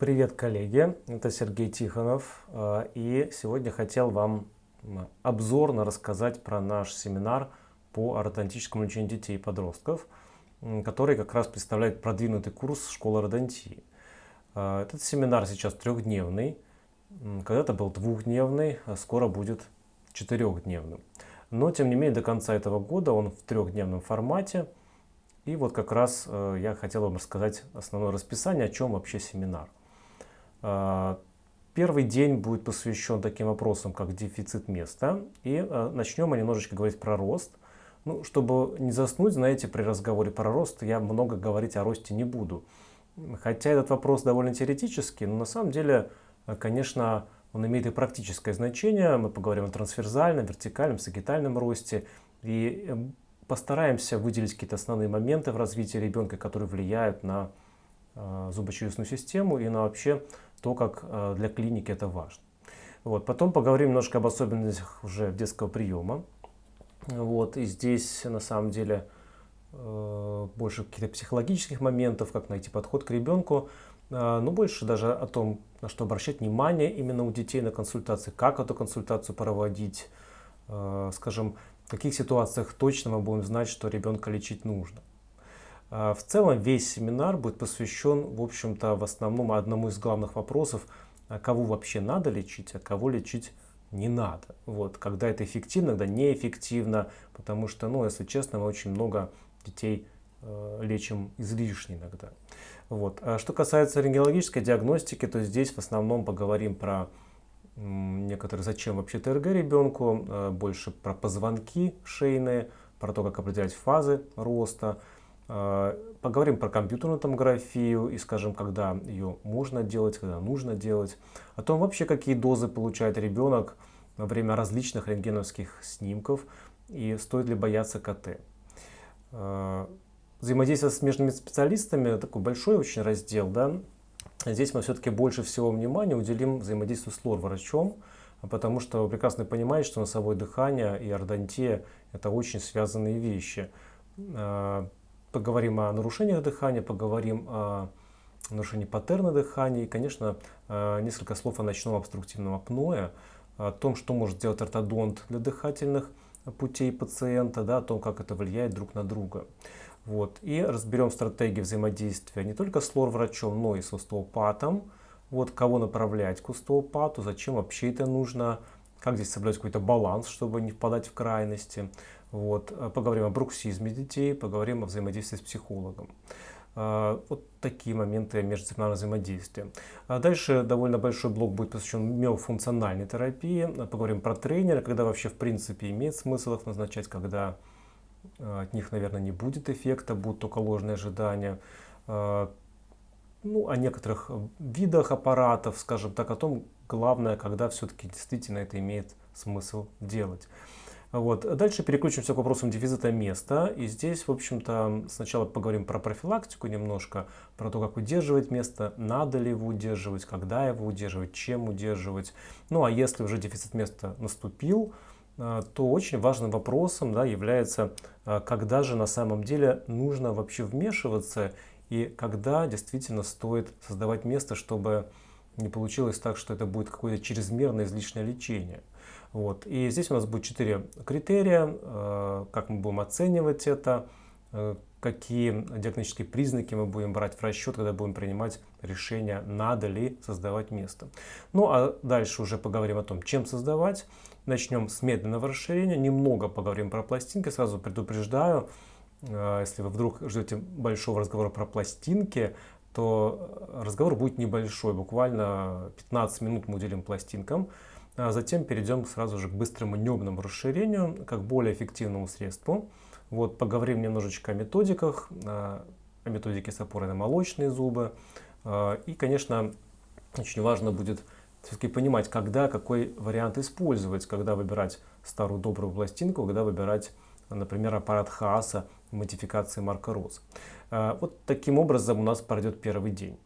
Привет, коллеги! Это Сергей Тихонов. Э, и сегодня хотел вам обзорно рассказать про наш семинар по ортодонтическому лечению детей и подростков, который как раз представляет продвинутый курс школы ортодонтии. Э, этот семинар сейчас трехдневный, когда-то был двухдневный, а скоро будет четырехдневным. Но, тем не менее, до конца этого года он в трехдневном формате. И вот как раз э, я хотел вам рассказать основное расписание, о чем вообще семинар. Э, первый день будет посвящен таким вопросам, как дефицит места. И э, начнем мы немножечко говорить про рост. Ну, чтобы не заснуть, знаете, при разговоре про рост я много говорить о росте не буду. Хотя этот вопрос довольно теоретический, но на самом деле, э, конечно, он имеет и практическое значение. Мы поговорим о трансферзальном, вертикальном, сагитальном росте. И э, постараемся выделить какие-то основные моменты в развитии ребенка, которые влияют на зубочелюстную систему и на вообще то, как э, для клиники это важно. Вот. Потом поговорим немножко об особенностях уже детского приема. Вот. И здесь на самом деле э, больше каких-то психологических моментов, как найти подход к ребенку. А, но больше даже о том, на что обращать внимание именно у детей на консультации, как эту консультацию проводить, скажем, в каких ситуациях точно мы будем знать, что ребенка лечить нужно. А, в целом весь семинар будет посвящен, в общем-то, в основном одному из главных вопросов, кого вообще надо лечить, а кого лечить не надо. Вот, когда это эффективно, когда неэффективно, потому что, ну, если честно, мы очень много детей э, лечим излишне иногда. Вот. А что касается рентгенологической диагностики, то здесь в основном поговорим про некоторые, зачем вообще ТРГ ребенку, а, больше про позвонки шейные, про то, как определять фазы роста. А, поговорим про компьютерную томографию и скажем, когда ее можно делать, когда нужно делать. О том вообще, какие дозы получает ребенок во время различных рентгеновских снимков и стоит ли бояться КТ. А, Взаимодействие с смежными специалистами такой большой очень раздел. Да? Здесь мы все-таки больше всего внимания уделим взаимодействию с лор-врачом, потому что вы прекрасно понимаете, что носовое дыхание и ордонтия – это очень связанные вещи. Поговорим о нарушениях дыхания, поговорим о нарушении паттерна дыхания и, конечно, а, несколько слов о ночном обструктивном апное, о том, что может сделать ортодонт для дыхательных путей пациента, да, о том, как это влияет друг на друга. Вот. И разберем стратегии взаимодействия не только с лор-врачом, но и с остеопатом. Вот кого направлять к остеопату, зачем вообще это нужно, как здесь соблюдать какой-то баланс, чтобы не впадать в крайности. Вот. Поговорим о бруксизме детей, поговорим о взаимодействии с психологом. А, вот такие моменты междисциплинарного взаимодействия. А дальше довольно большой блок будет посвящен миофункциональной терапии. Поговорим про тренера, когда вообще в принципе имеет смысл их назначать, когда Э, от них, наверное, не будет эффекта, будут только ложные ожидания. Э, ну, о некоторых видах аппаратов, скажем так, о том, главное, когда все-таки действительно это имеет смысл делать. Вот. Дальше переключимся к вопросам дефицита места. И здесь, в общем-то, сначала поговорим про профилактику немножко, про то, как удерживать место, надо ли его удерживать, когда его удерживать, чем удерживать. Ну, а если уже дефицит места наступил, а, то очень важным вопросом да, является, а, когда же на самом деле нужно вообще вмешиваться и когда действительно стоит создавать место, чтобы не получилось так, что это будет какое-то чрезмерное излишнее лечение. Вот. И здесь у нас будет четыре критерия, а, как мы будем оценивать это, какие диагностические признаки мы будем брать в расчет, когда будем принимать решение, надо ли создавать место. Ну а дальше уже поговорим о том, чем создавать. Начнем с медленного расширения, немного поговорим про пластинки. Сразу предупреждаю, э, если вы вдруг ждете большого разговора про пластинки, то разговор будет небольшой, буквально 15 минут мы уделим пластинкам. А затем перейдем сразу же к быстрому небному расширению, как более эффективному средству. Вот, поговорим немножечко о методиках, о методике с опорой на молочные зубы. И, конечно, очень важно будет все-таки понимать, когда какой вариант использовать, когда выбирать старую добрую пластинку, когда выбирать, например, аппарат Хааса модификации Марка Роз. Вот таким образом у нас пройдет первый день.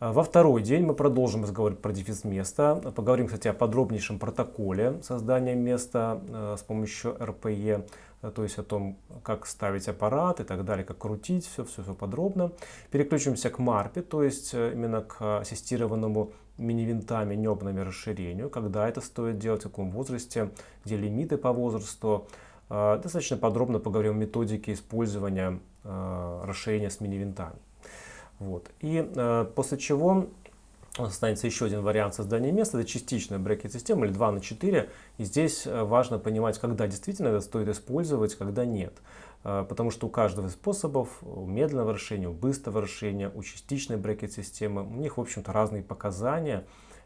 Во второй день мы продолжим разговаривать про дефис места. Поговорим, кстати, о подробнейшем протоколе создания места с помощью РПЕ. то есть о том, как ставить аппарат и так далее, как крутить, все, все, все подробно. Переключимся к MARP, то есть именно к ассистированному мини-винтами, небными расширению, когда это стоит делать, в каком возрасте, где лимиты по возрасту. Достаточно подробно поговорим о методике использования расширения с мини-винтами. Вот. И э, после чего останется еще один вариант создания места, это частичная брекет-система или 2 на 4. И здесь важно понимать, когда действительно это стоит использовать, когда нет. Потому что у каждого из способов, у медленного решения, у быстрого решения, у частичной брекет-системы, у них, в общем-то, разные показания.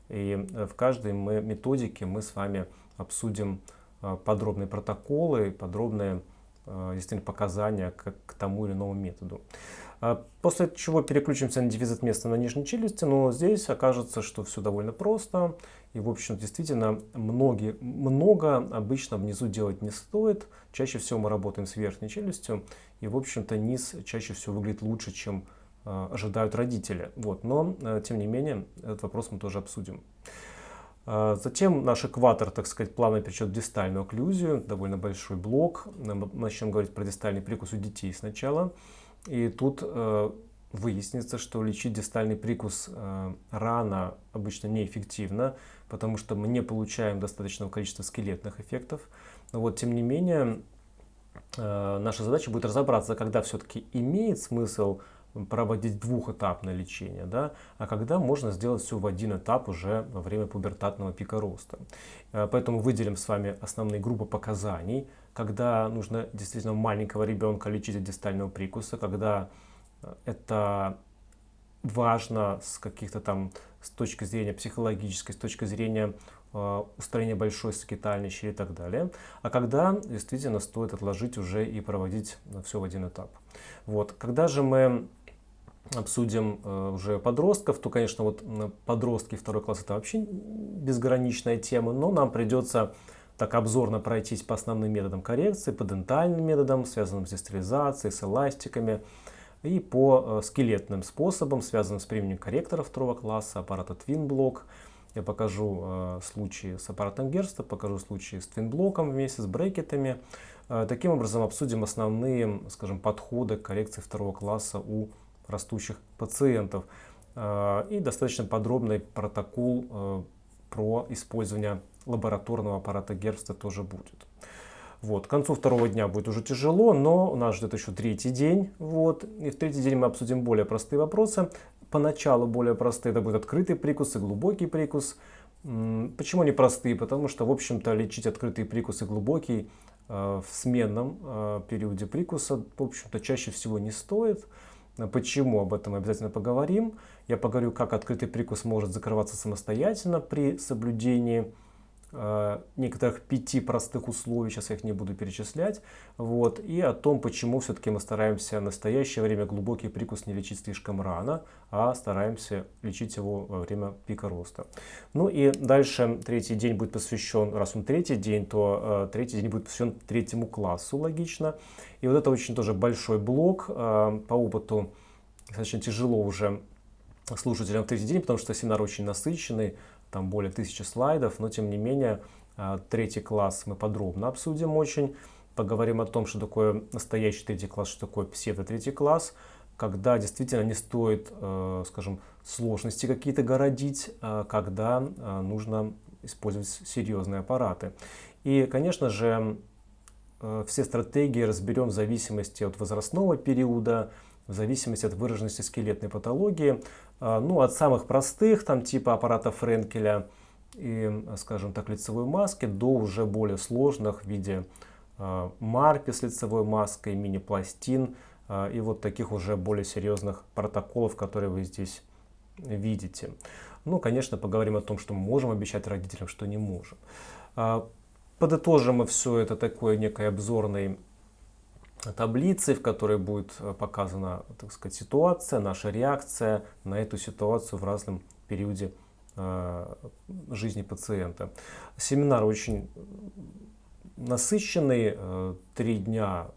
И в каждой мы, методике мы с вами обсудим подробные протоколы, подробные действительно показания к, к тому или иному методу. А после чего переключимся на дефицит места на нижней челюсти, но здесь окажется, что все довольно просто. И, в общем, действительно, многие, много обычно внизу делать не стоит. Чаще всего мы работаем с верхней челюстью. И, в общем-то, низ чаще всего выглядит лучше, чем э, ожидают родители. Вот. Но, э, тем не менее, этот вопрос мы тоже обсудим. Э, затем наш экватор, так сказать, плавно перечет в дистальную окклюзию, довольно большой блок. Начнем говорить про дистальный прикус у детей сначала. И тут э, выяснится, что лечить дистальный прикус э, рано обычно неэффективно, потому что мы не получаем достаточного количества скелетных эффектов. Но вот, тем не менее, э, наша задача будет разобраться, когда все-таки имеет смысл проводить двухэтапное лечение, да, а когда можно сделать все в один этап уже во время пубертатного пика роста. Э, поэтому выделим с вами основные группы показаний, когда нужно действительно маленького ребенка лечить от дистального прикуса, когда э, это важно с каких-то там, с точки зрения психологической, с точки зрения э, устранения большой сакитальной щели и так далее. А когда действительно стоит отложить уже и проводить все в один этап. Вот. Когда же мы обсудим э, уже подростков, то, конечно, вот подростки второй класс это вообще безграничная тема, но нам придется так обзорно пройтись по основным методам коррекции, по дентальным методам, связанным с стерилизацией, с эластиками, и по э, скелетным способам, связанным с применением корректора второго класса, аппарата Twin Я покажу э, случаи с аппаратом Герста, покажу случаи с твинблоком вместе с брекетами. Таким образом обсудим основные, скажем, подходы к коррекции второго класса у растущих пациентов. Э, и достаточно подробный протокол э, про использование лабораторного аппарата Герста тоже будет. Вот. К концу второго дня будет уже тяжело, но у нас ждет еще третий день. Вот. И в третий день мы обсудим более простые вопросы. Поначалу более простые, это будет открытый прикус и глубокий прикус. Почему они простые? Потому что, в общем-то, лечить открытый прикус и глубокий э, в сменном периоде прикуса, в общем-то, чаще всего не стоит. Почему? Об этом обязательно поговорим. Я поговорю, как открытый прикус может закрываться самостоятельно при соблюдении некоторых пяти простых условий, сейчас я их не буду перечислять, вот, и о том, почему все-таки мы стараемся в настоящее время глубокий прикус не лечить слишком рано, а стараемся лечить его во время пика роста. Ну и дальше третий день будет посвящен, раз он третий день, то э, третий день будет посвящен третьему классу, логично. И вот это очень тоже большой блок, э, по опыту достаточно тяжело уже слушателям в третий день, потому что семинар очень насыщенный, там более тысячи слайдов, но тем не менее а, третий класс мы подробно обсудим очень. Поговорим о том, что такое настоящий третий класс, что такое псевдо-третий класс, когда действительно не стоит, э, скажем, сложности какие-то городить, а когда а, нужно использовать серьезные аппараты. И, конечно же, э, все стратегии разберем в зависимости от возрастного периода, в зависимости от выраженности скелетной патологии. А, ну, от самых простых, там типа аппарата Френкеля и, скажем так, лицевой маски, до уже более сложных в виде а, марпи с лицевой маской, мини-пластин а, и вот таких уже более серьезных протоколов, которые вы здесь видите. Ну, конечно, поговорим о том, что мы можем обещать родителям, что не можем. Подытожим мы все это такой некой обзорной таблицы, в которой будет э, показана, так сказать, ситуация, наша реакция на эту ситуацию в разном периоде э, жизни пациента. Семинар очень насыщенный, э, три дня,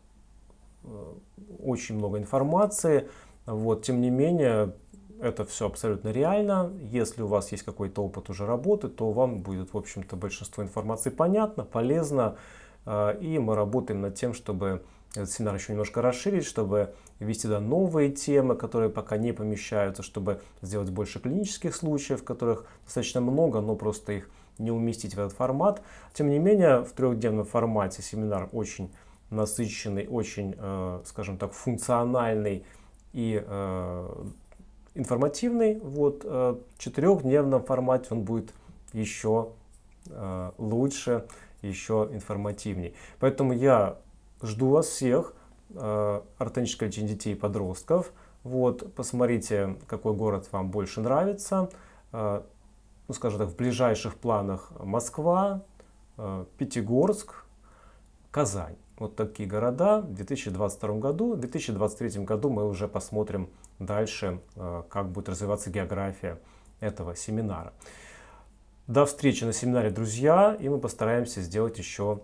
очень много информации. Вот, тем не менее, это все абсолютно реально. Если у вас есть какой-то опыт уже работы, то вам будет, в общем-то, большинство информации понятно, полезно. И мы работаем над тем, чтобы этот семинар еще немножко расширить, чтобы ввести туда новые темы, которые пока не помещаются, чтобы сделать больше клинических случаев, которых достаточно много, но просто их не уместить в этот формат. Тем не менее, в трехдневном формате семинар очень насыщенный, очень, э, скажем так, функциональный и э, информативный. Вот э, в четырехдневном формате он будет еще лучше, еще информативней. Поэтому я жду вас всех. Ортоническое лечение детей и подростков. Вот, посмотрите, какой город вам больше нравится ну, скажем так, в ближайших планах Москва, э, Пятигорск, Казань. Вот такие города в 2022 году. В 2023 году мы уже посмотрим дальше, э, как будет развиваться география этого семинара. До встречи на семинаре, друзья, и мы постараемся сделать еще,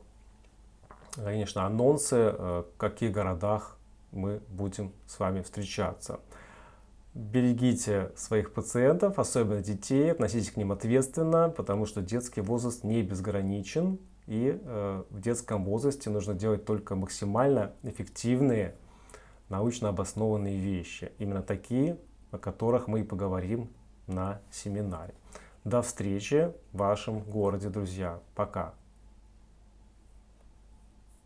конечно, анонсы, э, в каких городах мы будем с вами встречаться. Берегите своих пациентов, особенно детей, относитесь к ним ответственно, потому что детский возраст не безграничен. И э, в детском возрасте нужно делать только максимально эффективные, научно обоснованные вещи. Именно такие, о которых мы и поговорим на семинаре. До встречи в вашем городе, друзья. Пока.